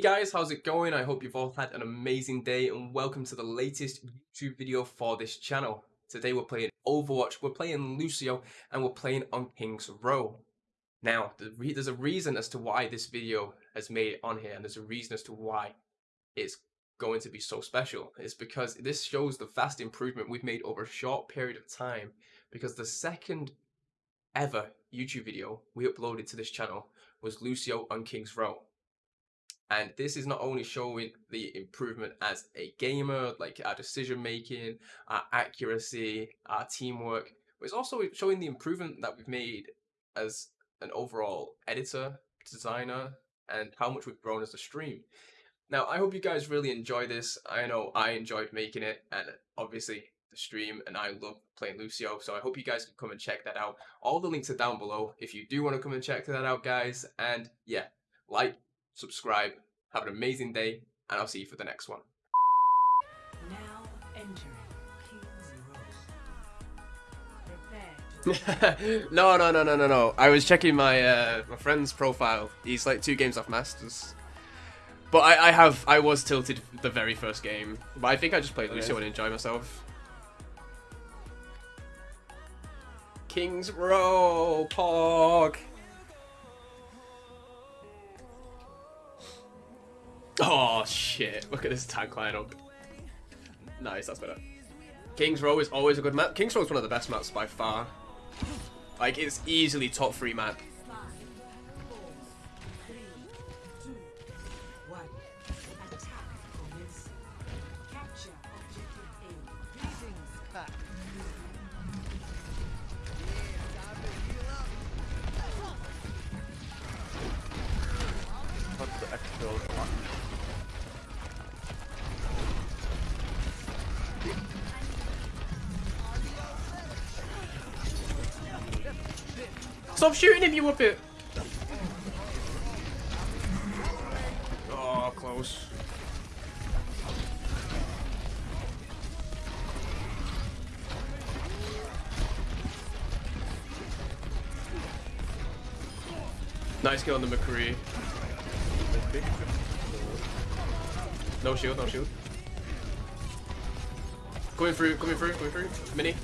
Hey guys, how's it going? I hope you've all had an amazing day and welcome to the latest YouTube video for this channel. Today we're playing Overwatch, we're playing Lucio, and we're playing on King's Row. Now, there's a reason as to why this video has made it on here, and there's a reason as to why it's going to be so special. It's because this shows the vast improvement we've made over a short period of time, because the second ever YouTube video we uploaded to this channel was Lucio on King's Row. And this is not only showing the improvement as a gamer, like our decision making, our accuracy, our teamwork, but it's also showing the improvement that we've made as an overall editor, designer, and how much we've grown as a stream. Now, I hope you guys really enjoy this. I know I enjoyed making it, and obviously the stream, and I love playing Lucio, so I hope you guys can come and check that out. All the links are down below if you do want to come and check that out, guys. And yeah, like, subscribe, have an amazing day, and I'll see you for the next one. Now entering no, no, no, no, no, no. I was checking my uh, my friend's profile. He's like two games off Masters. But I, I have, I was tilted the very first game. But I think I just played Lucio and enjoyed myself. King's Row, Pog. Oh shit! Look at this tank lineup. Nice, that's better. King's Row is always a good map. King's Row is one of the best maps by far. Like it's easily top three map. Stop shooting him, you whippet! Oh, close. Nice kill on the McCree. No shield, no shield. Coming through, coming through, coming through. Mini.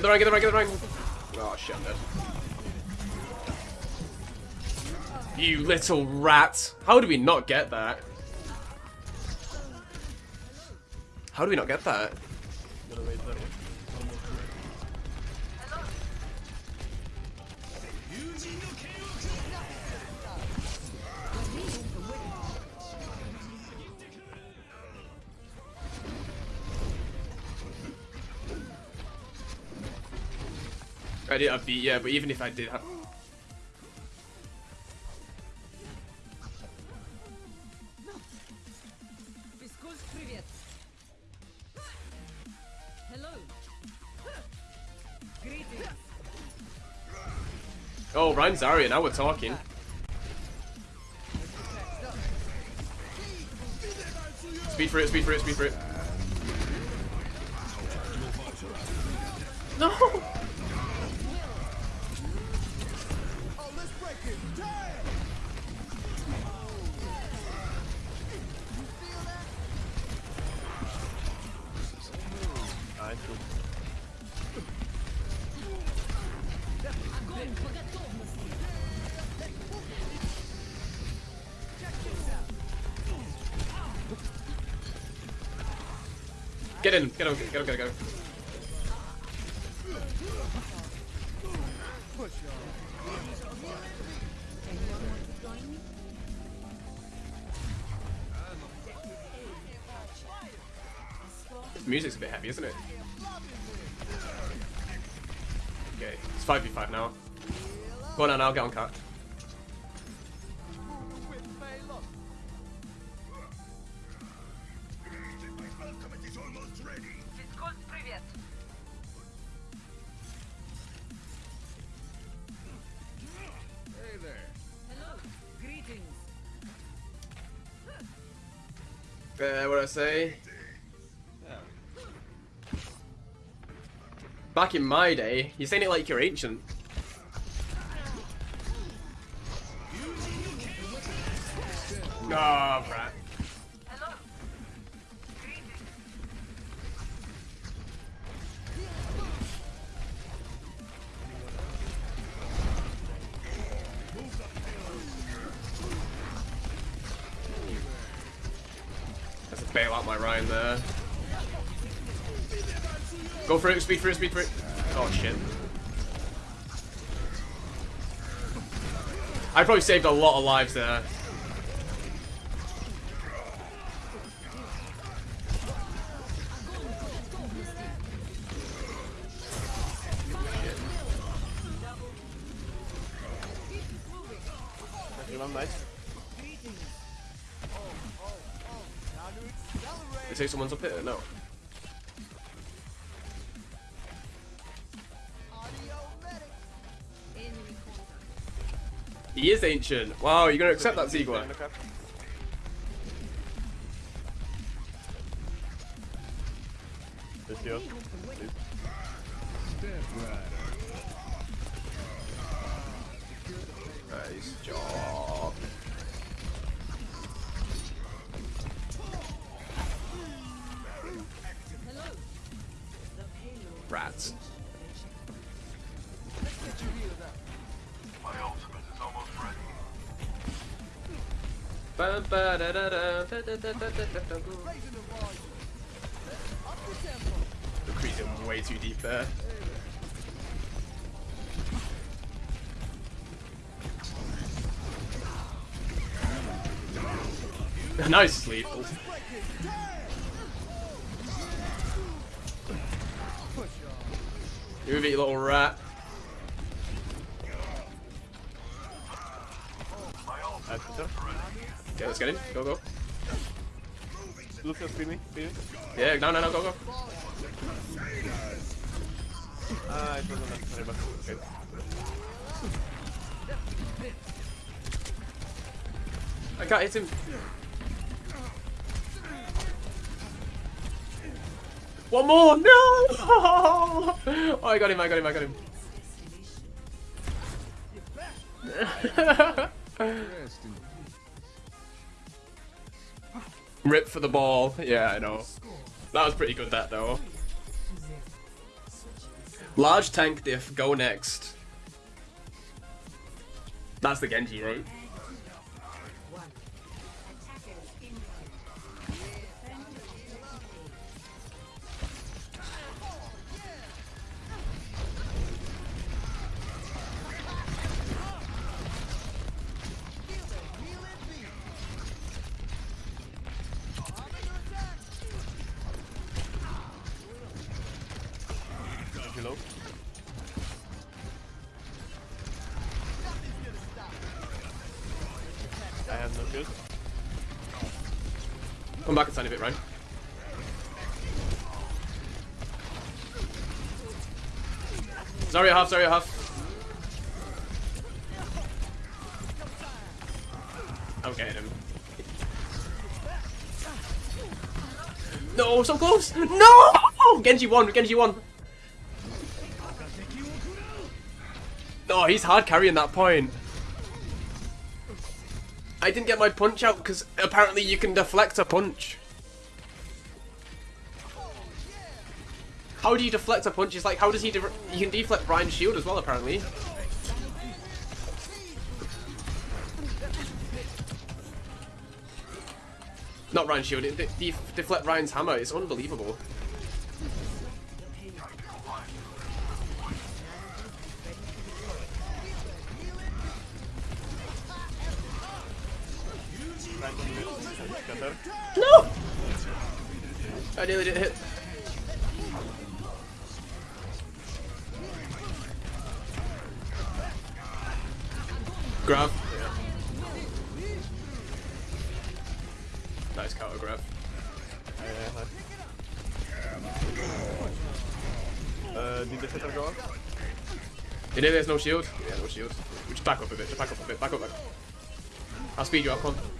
Get the right, get the right, get the right. Oh shit, I'm dead. You little rat. How do we not get that? How do we not get that? I did have beat, yeah, but even if I did have... Oh, Rein Zarya, now we're talking. Speed for it, speed for it, speed for it. No! Get in, get him, get him, get him, get him. music's a bit heavy, isn't it? Okay, it's 5v5 now. Go on, I'll get on cut. Uh, what I say? back in my day. You're saying it like you're ancient. No, oh, Go for it, speed for it, speed for it. Oh shit. I probably saved a lot of lives there. They say someone's up here? No. He is ancient. Wow, you're gonna accept that, Ziegler? This here. Nice job. Rats. Da- da. Decreasing way too deep there. nice sleep. Move it, you little rat. Okay, let's get in. Go, go. Lucio, speed me, speed me. Yeah, no, no, no, go, go. Ah, it wasn't necessary, but okay. I can't hit him. One more! No! Oh, I got him, I got him, I got him. Rip for the ball. Yeah, I know. That was pretty good, that though. Large tank diff, go next. That's the Genji, right? market side of it, right? Sorry, half, sorry, half. Okay, him. No, so close! No! Genji won, Genji won! No, oh, he's hard carrying that point. I didn't get my punch out because apparently you can deflect a punch. How do you deflect a punch? It's like, how does he... you can deflect Brian's shield as well, apparently. Not Rein's shield, it de- deflect Rein's hammer. It's unbelievable. No! I nearly didn't hit. Grab. Nice counter grab. Uh. Uh, did the fighter go up? You know there's no shield? Yeah, no shield. We just back up a bit, just back up a bit, back up, back up. I'll speed you up, come on.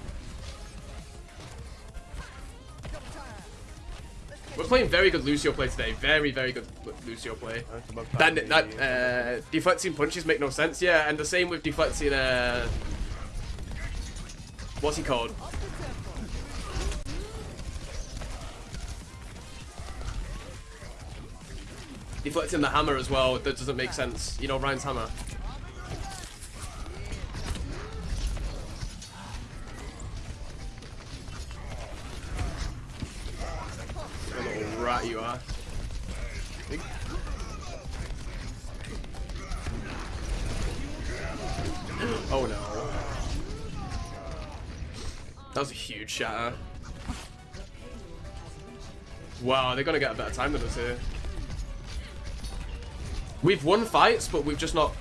We're playing very good Lucio play today. Very, very good Lucio play. That, that uh, deflecting punches make no sense. Yeah, and the same with deflecting. Uh, what's he called? Deflecting the hammer as well. That doesn't make sense. You know Rein's hammer. What a little rat you are. Oh no. That was a huge shatter. Wow, they're gonna get a better time than us here. We've won fights, but we've just not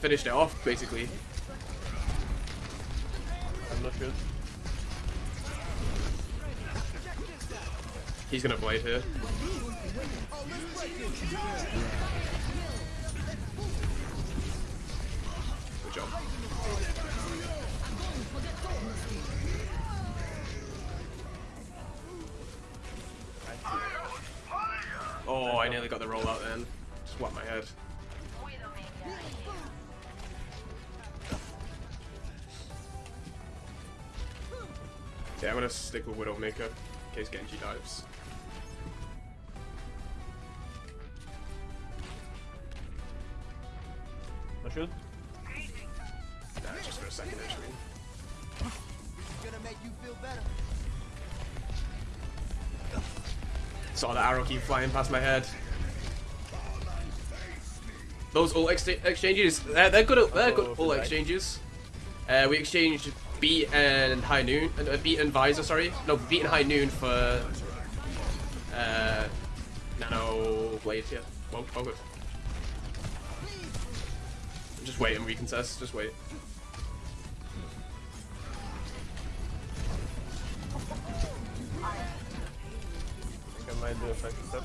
finished it off, basically. He's gonna blade here. Good job. Oh, I nearly got the rollout then. Just whacked my head. Yeah, I'm gonna stick with Widowmaker in case Genji dives. Feel better. Saw the arrow keep flying past my head. Those all ex exchanges, they're, they're good. They're good Oh, ult right. exchanges. Uh, we exchanged beat and high noon, uh, beat and visor. Sorry, no, beat and high noon for uh, nano Blades. Yeah, well, well good. Just wait and recontest. Just wait. Might do a flank step.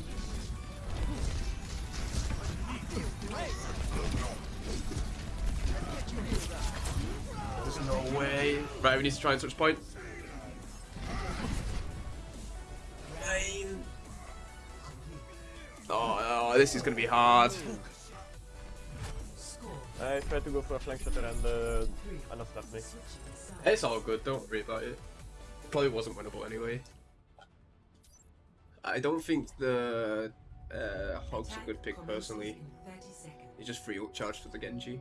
There's no way. Right, we need to try and touch point. Nine. Oh, oh, this is gonna be hard. I tried to go for a flank shutter and uh, Ana slapped me. It's all good, don't worry about it. Probably wasn't winnable anyway. I don't think the uh, Hog's a good pick personally. He just free ult charged for the Genji.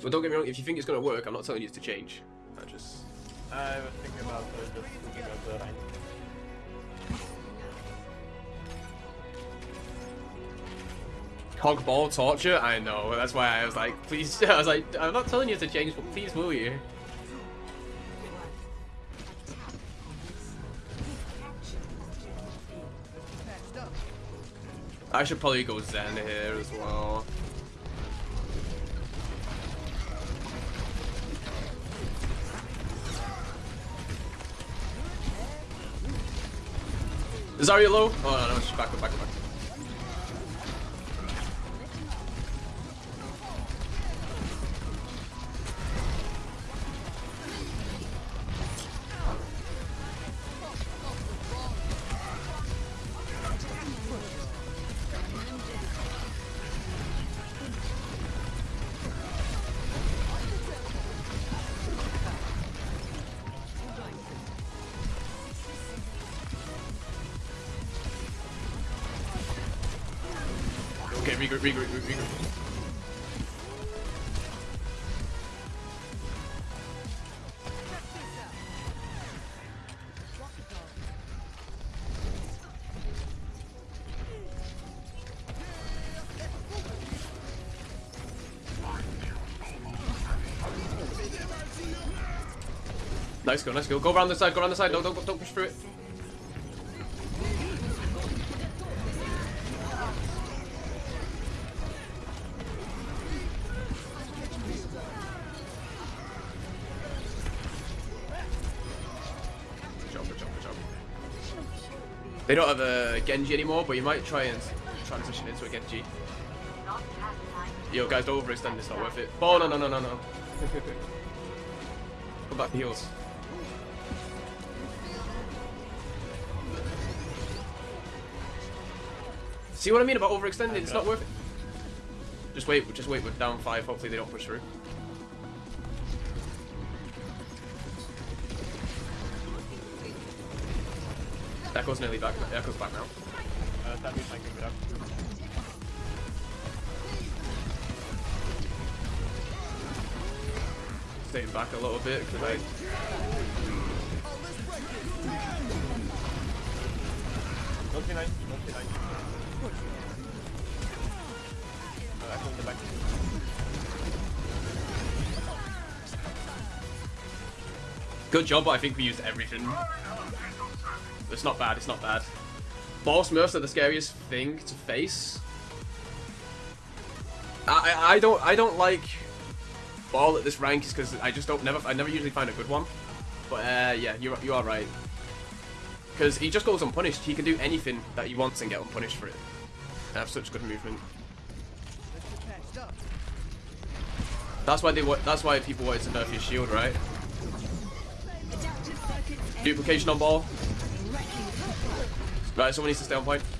But don't get me wrong, if you think it's gonna work, I'm not telling you to change. I just I was thinking about uh, just looking at the rank. Hog ball torture. I know. That's why I was like, please. I was like, I'm not telling you to change, but please, will you? I should probably go Zen here as well. Zarya low? Oh no, no, she's back up, back up, back up. Okay, regroup, regroup, regroup, regroup. Nice go, nice go. Go around the side, go around the side. Don't, don't, don't push through it. They don't have a Genji anymore, but you might try and transition into a Genji. Yo, guys, don't overextend. It's not worth it. Oh no, no, no, no, no. Come back heals. See what I mean about overextending? It's not worth it. Just wait, just wait. We're down five. Hopefully they don't push through. Echo's nearly back. Echo's back now. Uh, Sammy flanking it up. Staying back a little bit because I. Don't see nine. Don't see nine. Uh, Echo in the back. Good job, but I think we used everything. It's not bad, it's not bad. Boss Smurfs are the scariest thing to face. I, I, I don't I don't like ball at this rank is because I just don't never I never usually find a good one. But uh, yeah, you you are right. Because he just goes unpunished. He can do anything that he wants and get unpunished for it. I have such good movement. That's why they that's why people wanted to nerf his shield, right? Duplication on ball. Right, someone needs to stay on point.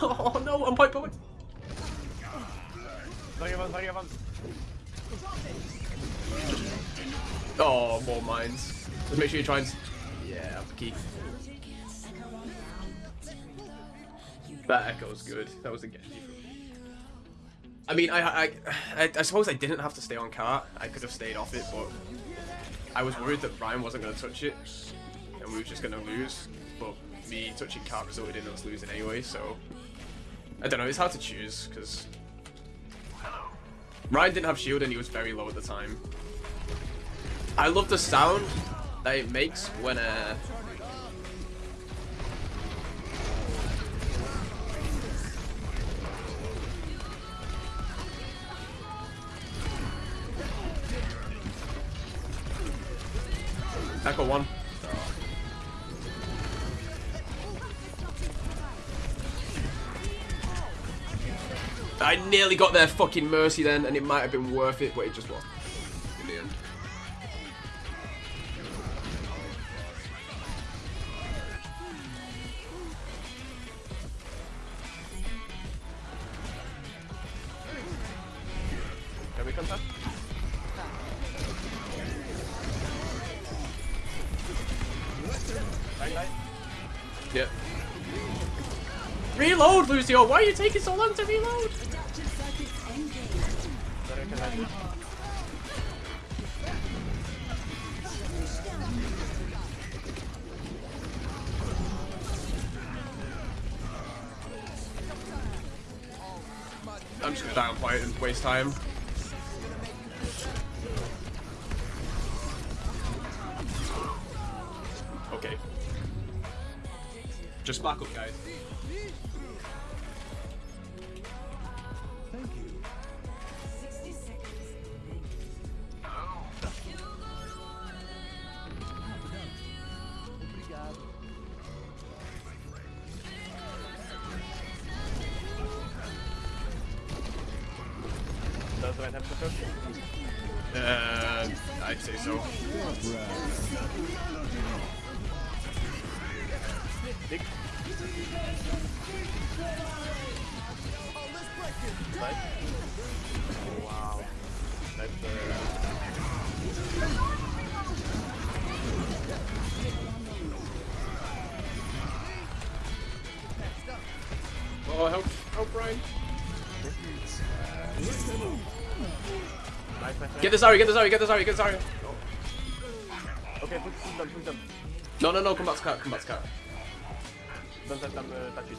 Oh no, on point, point. Very well, very well. Oh, more mines. Just make sure you try and. Yeah, key. That echo's good. That was a Genji. I mean, I, I, I, I suppose I didn't have to stay on cart. I could have stayed off it, but I was worried that Rein wasn't going to touch it, and we were just going to lose. But me touching cart resulted in us losing anyway, so I don't know. It's hard to choose because Rein didn't have shield and he was very low at the time. I love the sound that it makes when uh Echo one. I nearly got their fucking mercy then, and it might have been worth it, but it just wasn't. In the end. Can we contest? Nine, nine. Yeah. Reload, Lucio! Why are you taking so long to reload? I'm just gonna die on point and waste time. Okay. Just back up, guys. Does Rein have to push? Uh, I'd say so. Dick. Let's break it. Nice. Oh, wow. Nice. Uh, Oh, help, help, Brian. nice, nice, nice. Get the Zarya, get this Zarya, get the Zarya, get the Zarya. Okay, push, push them, push them. No, no, no, come back to cat, come back to cat. Don't let them uh, touch it.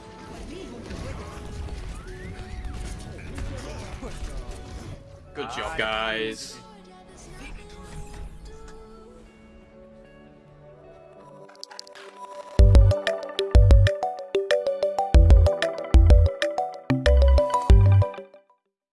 Good job, guys.